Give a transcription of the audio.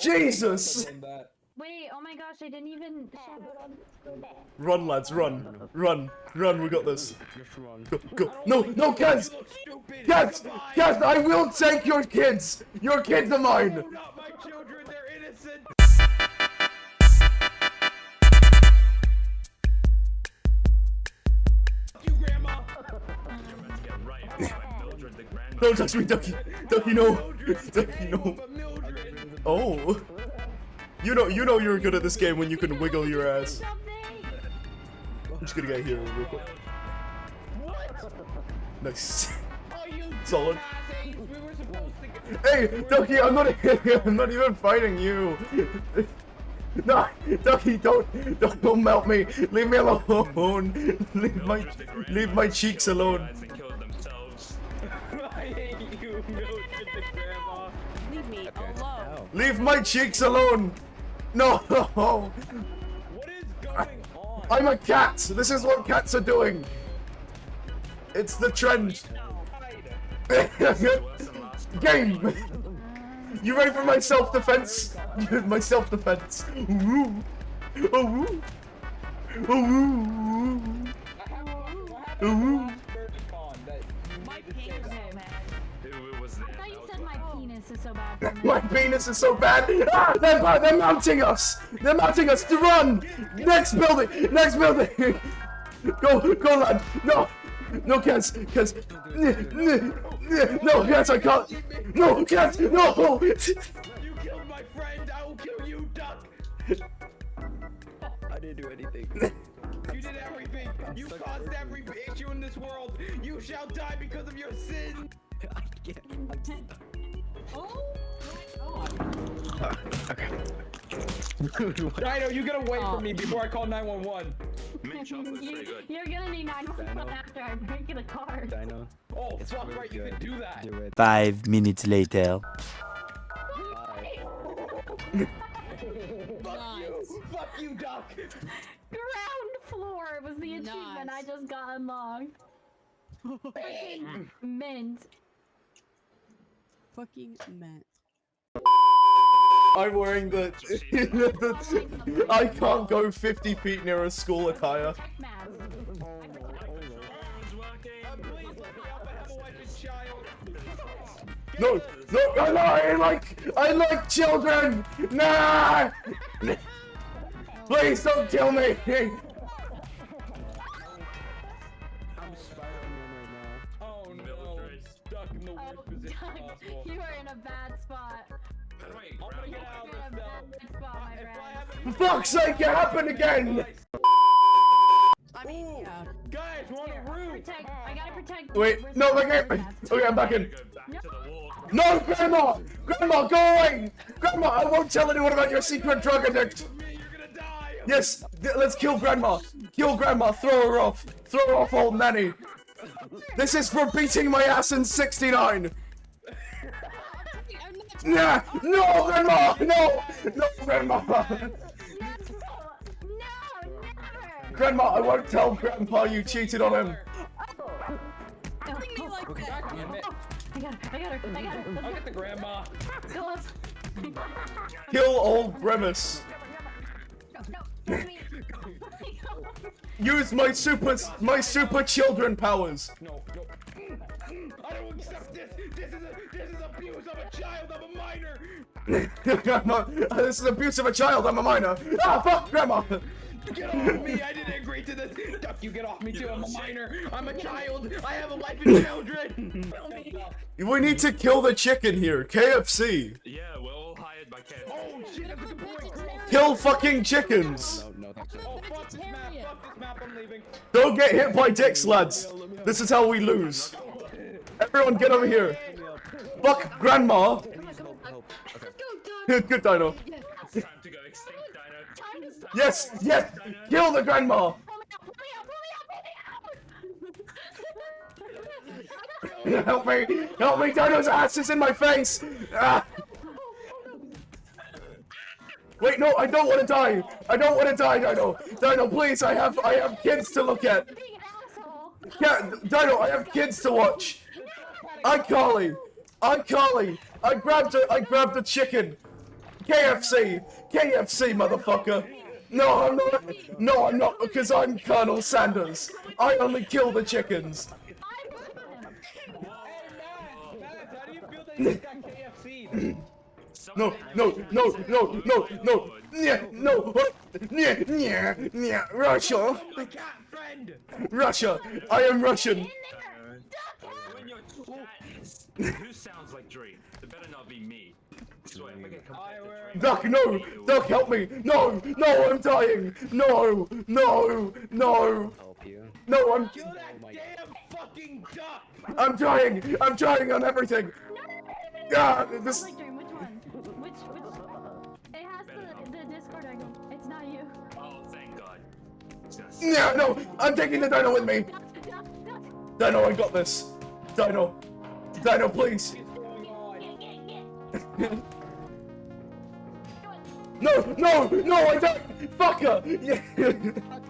Jesus! Wait, oh my gosh, I didn't even. Run, lads, run. Run. Run, we got this. Go, go. No, no, kids! Kids! Kids, I will take your kids! Your kids are mine! Not my children, they're innocent. you, Grandma. Don't touch me, Ducky! Ducky, no! Ducky, no! Oh! You know, you know you're good at this game when you can wiggle your ass. I'm just gonna get here real quick. Nice. Solid. Hey, Ducky, I'm not. I'm not even fighting you. No, Ducky, don't, don't, don't melt me. Leave me alone. Leave my, leave my cheeks alone. Leave my cheeks alone. No. What is going on? I'm a cat. This is what cats are doing. It's the trend. Game. You ready for my self-defense? my self-defense. Ooh. Oh, woo. Oh, woo. What happened Ooh. last I thought you said my penis is so bad. My penis is so bad. Ah, they're, they're mounting us. They're mounting us to run. Next building. Next building. Go, go, lad. No, no, cats, cats. No, cats, I can't. No, cats, no. You killed my friend, I will kill you, Duck! I didn't do anything. You did everything! You caused every issue in this world! You shall die because of your sin! I can't. I'm stuck. Oh Dino, you get away from me before I call 911! you, you're gonna need 911 after I break the card. Dino. Oh, It's fuck really right, you can do that! Do it. Five minutes later. Fuck you! Fuck you, Duck! Ground floor was the achievement I just got unlocked. Freaking mint. Fucking meant. I'm wearing the. I can't go 50 feet near a school attire. Mask. Please let me up, I have a wife and child! No, no, no, no, I like, I like children. Nah. Please don't kill me. stuck in the Oh, worst position Doug, possible. you are in a bad spot. I'm gonna get out of You're in a this bad spot, my If I friend. have For fuck's sake, it happened again. I mean, yeah. Guys, we're on a roof! Protect. I gotta ah. protect. Wait, where's no, the okay, okay, I'm back in. No. No, Grandma, Grandma, go away. Grandma, I won't tell anyone about your secret drug addict. Me, you're gonna die! Yes, let's kill Grandma. Kill Grandma. Throw her off. Throw her off, old nanny. This is for beating my ass in '69. Nah, no, Grandma, no, no, Grandma. No, never. Grandma, I won't tell Grandpa you cheated on him. Bring me like God that. damn it. I got her. I got her. I got her. I'll get the grandma. go. Let's Kill old Grimace. No, no. Use my super, my super children powers. No, no. I don't accept this. This is a, this is abuse. I'm a child. I'm a minor. I'm not, this is abuse of a child. I'm a minor. Ah, fuck, Grandma. Get off me. I didn't agree to this. Duck, you get off me too. I'm a minor. I'm a child. I have a wife and children. We need to kill the chicken here. KFC. Yeah, we're all hired by KFC. oh shit. That's a good point. Kill fucking chickens. No, no, thank. Oh fuck this map. Fuck this map. I'm leaving. Don't get hit by dicks, lads. This is how we lose. Everyone get over here. Fuck Grandma. Good Dino. It's time to go extinct, Dino. It's time Yes, to go yes. extinct, Dino. Kill the Grandma. Help me. Help me. Dino's ass is in my face. Ah. Wait, no, I don't want to die. I don't want to die, Dino. Dino, please, I have, I have kids to look at. Being an asshole. Yeah, Dino, I have kids to watch. iCarly, iCarly, I'm Carly. I grabbed a, I grabbed a chicken. KFC! KFC, motherfucker! No, I'm not. No, I'm not because I'm Colonel Sanders. I only kill the chickens. Hey, how do you feel that you got KFC? No, no, no, no, no, no. Yeah, no. Yeah, yeah, yeah. Russia, My cat friend! Russia. I am Russian. When your chat is, who sounds like Dream? It better not be me. So if I get I compared to wear- Dream, Duck, no! Duck, help me! No! No, I'm dying! No! No! No! No, I'm Kill that my damn fucking duck! I'm trying! I'm trying on everything! Ah, Sounds this Dream. Which one? Which which? It has the the Discord icon. It's not you. oh thank God. It's gonna Yeah, no! I'm taking the dino with me! Dino, I got this! Dino! Dino, please! No! No! No, I don't! Fucker! Yeah.